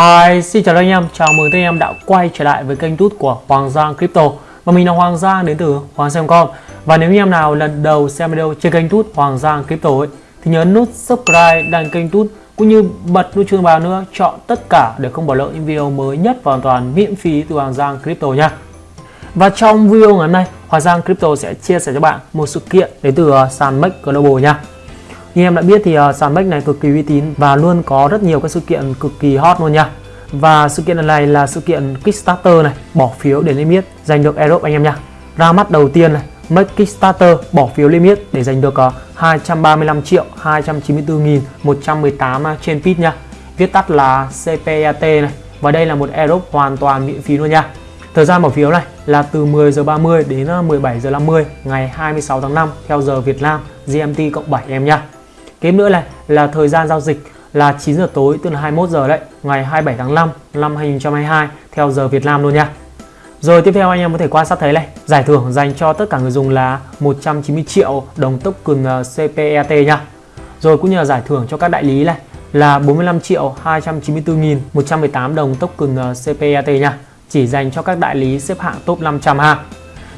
Hi, xin chào anh em, chào mừng anh em đã quay trở lại với kênh tút của Hoàng Giang Crypto. Và mình là Hoàng Giang đến từ Hoàng Giang.com Và nếu anh em nào lần đầu xem video trên kênh tút Hoàng Giang Crypto ấy, thì nhớ nút subscribe đăng kênh tút cũng như bật nút chuông vào nữa chọn tất cả để không bỏ lỡ những video mới nhất và hoàn toàn miễn phí từ Hoàng Giang Crypto nha. Và trong video ngày hôm nay Hoàng Giang Crypto sẽ chia sẻ cho bạn một sự kiện đến từ uh, sàn Make Global nha. Như em đã biết thì uh, sàn Bách này cực kỳ uy tín và luôn có rất nhiều các sự kiện cực kỳ hot luôn nha. Và sự kiện lần này là sự kiện Kickstarter này, bỏ phiếu để limit giành được Aerobe anh em nha. Ra mắt đầu tiên này, Make Kickstarter bỏ phiếu limit để giành được ờ, 235 triệu 294 nghìn 118 ờ, trên feed nha. Viết tắt là CPAT này. Và đây là một Aerobe hoàn toàn miễn phí luôn nha. Thời gian bỏ phiếu này là từ 10 giờ 30 đến ờ, 17 giờ 50 ngày 26 tháng 5 theo giờ Việt Nam GMT cộng 7 em nha. Kế nữa này là thời gian giao dịch là 9 giờ tối tức là 21 giờ đấy, ngày 27 tháng 5 năm 2022 theo giờ Việt Nam luôn nha. Rồi tiếp theo anh em có thể quan sát thấy này, giải thưởng dành cho tất cả người dùng là 190 triệu đồng token uh, CPET nha. Rồi cũng như là giải thưởng cho các đại lý này là 45 triệu 294.118 đồng token uh, CPET nha. Chỉ dành cho các đại lý xếp hạng top 500 ha.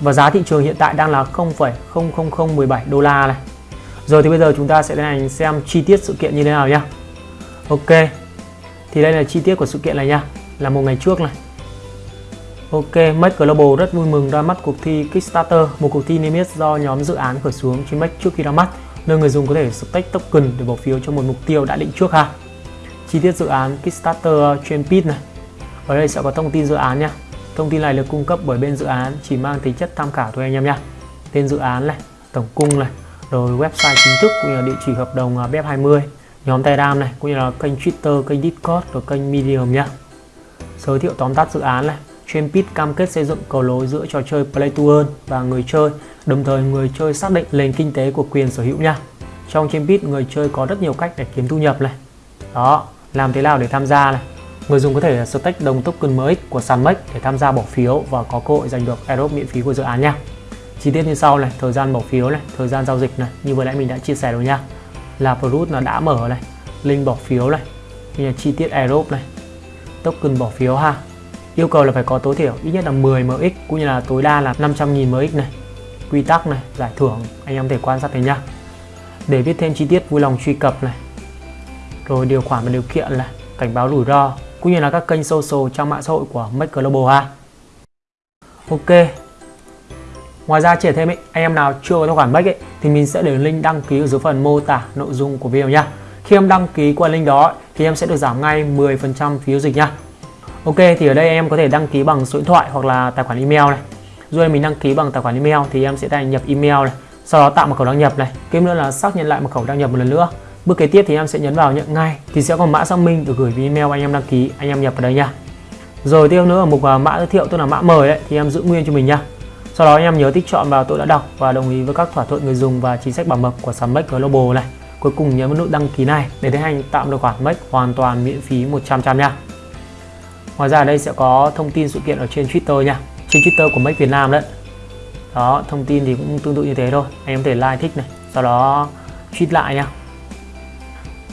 Và giá thị trường hiện tại đang là 0,00017 đô la này. Rồi thì bây giờ chúng ta sẽ tiến hành xem chi tiết sự kiện như thế nào nhé Ok. Thì đây là chi tiết của sự kiện này nha, là một ngày trước này. Ok, Make Global rất vui mừng ra mắt cuộc thi Kickstarter, một cuộc thi niêm yết do nhóm dự án khởi xướng trên Make trước khi ra mắt, nơi người dùng có thể stake token để bỏ phiếu cho một mục tiêu đã định trước ha. Chi tiết dự án Kickstarter trên Pit này. Ở đây sẽ có thông tin dự án nha. Thông tin này được cung cấp bởi bên dự án chỉ mang tính chất tham khảo thôi anh em nha. Tên dự án này, tổng cung này, rồi website chính thức cũng như là địa chỉ hợp đồng à, BEP20 nhóm Telegram này cũng như là kênh Twitter, kênh Discord và kênh Medium nhé. giới thiệu tóm tắt dự án này. Champit cam kết xây dựng cầu nối giữa trò chơi Play to Earn và người chơi đồng thời người chơi xác định nền kinh tế của quyền sở hữu nha trong Champit người chơi có rất nhiều cách để kiếm thu nhập này. Đó làm thế nào để tham gia này? Người dùng có thể stake đồng token mới của sàn MEX để tham gia bỏ phiếu và có cơ hội giành được airdrop miễn phí của dự án nha chi tiết như sau này thời gian bỏ phiếu này thời gian giao dịch này như vừa nãy mình đã chia sẻ rồi nha là Proof là đã mở này link bỏ phiếu này, như là chi tiết Aerobe này, token bỏ phiếu ha. Yêu cầu là phải có tối thiểu ít nhất là 10 MX cũng như là tối đa là 500.000 MX này. Quy tắc này, giải thưởng, anh em thể quan sát thấy nhá. Để biết thêm chi tiết vui lòng truy cập này. Rồi điều khoản và điều kiện này, cảnh báo rủi ro, cũng như là các kênh social, trang mạng xã hội của Make Global ha. Ok Ngoài ra chia thêm ấy, anh em nào chưa có tài khoản Make ấy, thì mình sẽ để link đăng ký ở dưới phần mô tả nội dung của video nha. Khi em đăng ký qua link đó thì em sẽ được giảm ngay 10% phí giao dịch nha. Ok thì ở đây em có thể đăng ký bằng số điện thoại hoặc là tài khoản email này. Rồi mình đăng ký bằng tài khoản email thì em sẽ đăng nhập email này, sau đó tạo mật khẩu đăng nhập này, kiếm nữa là xác nhận lại mật khẩu đăng nhập một lần nữa. Bước kế tiếp thì em sẽ nhấn vào nhận ngay thì sẽ có mã xác minh được gửi về email anh em đăng ký, anh em nhập vào đây nha. Rồi tiếp nữa ở mục à, mã giới thiệu tức là mã mời đấy thì em giữ nguyên cho mình nha. Sau đó anh em nhớ tích chọn vào tôi đã đọc và đồng ý với các thỏa thuận người dùng và chính sách bảo mật của sàn Make Global này. Cuối cùng nhấn vào nút đăng ký này để tiến hành tạo tài khoản Make hoàn toàn miễn phí 100% nha. Ngoài ra ở đây sẽ có thông tin sự kiện ở trên Twitter nha. Trên Twitter của Make Việt Nam đấy. Đó, thông tin thì cũng tương tự như thế thôi. Anh em có thể like thích này, sau đó tweet lại nha.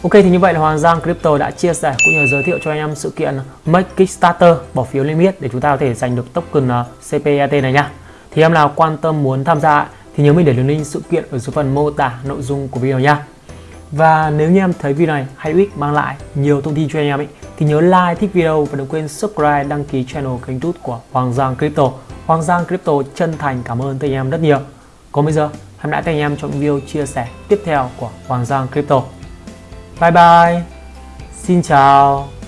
Ok thì như vậy là Hoàng Giang Crypto đã chia sẻ cũng như giới thiệu cho anh em sự kiện Make Kickstarter bỏ phiếu limit để chúng ta có thể giành được token ờ, CPET này nha thì em nào quan tâm muốn tham gia thì nhớ mình để đường link sự kiện ở dưới phần mô tả nội dung của video nha và nếu như em thấy video này hay ích mang lại nhiều thông tin cho anh em ấy, thì nhớ like, thích video và đừng quên subscribe, đăng ký channel kênh youtube của Hoàng Giang Crypto. Hoàng Giang Crypto chân thành cảm ơn tất anh em rất nhiều. Còn bây giờ, hẹn lại các anh em trong video chia sẻ tiếp theo của Hoàng Giang Crypto. Bye bye. Xin chào.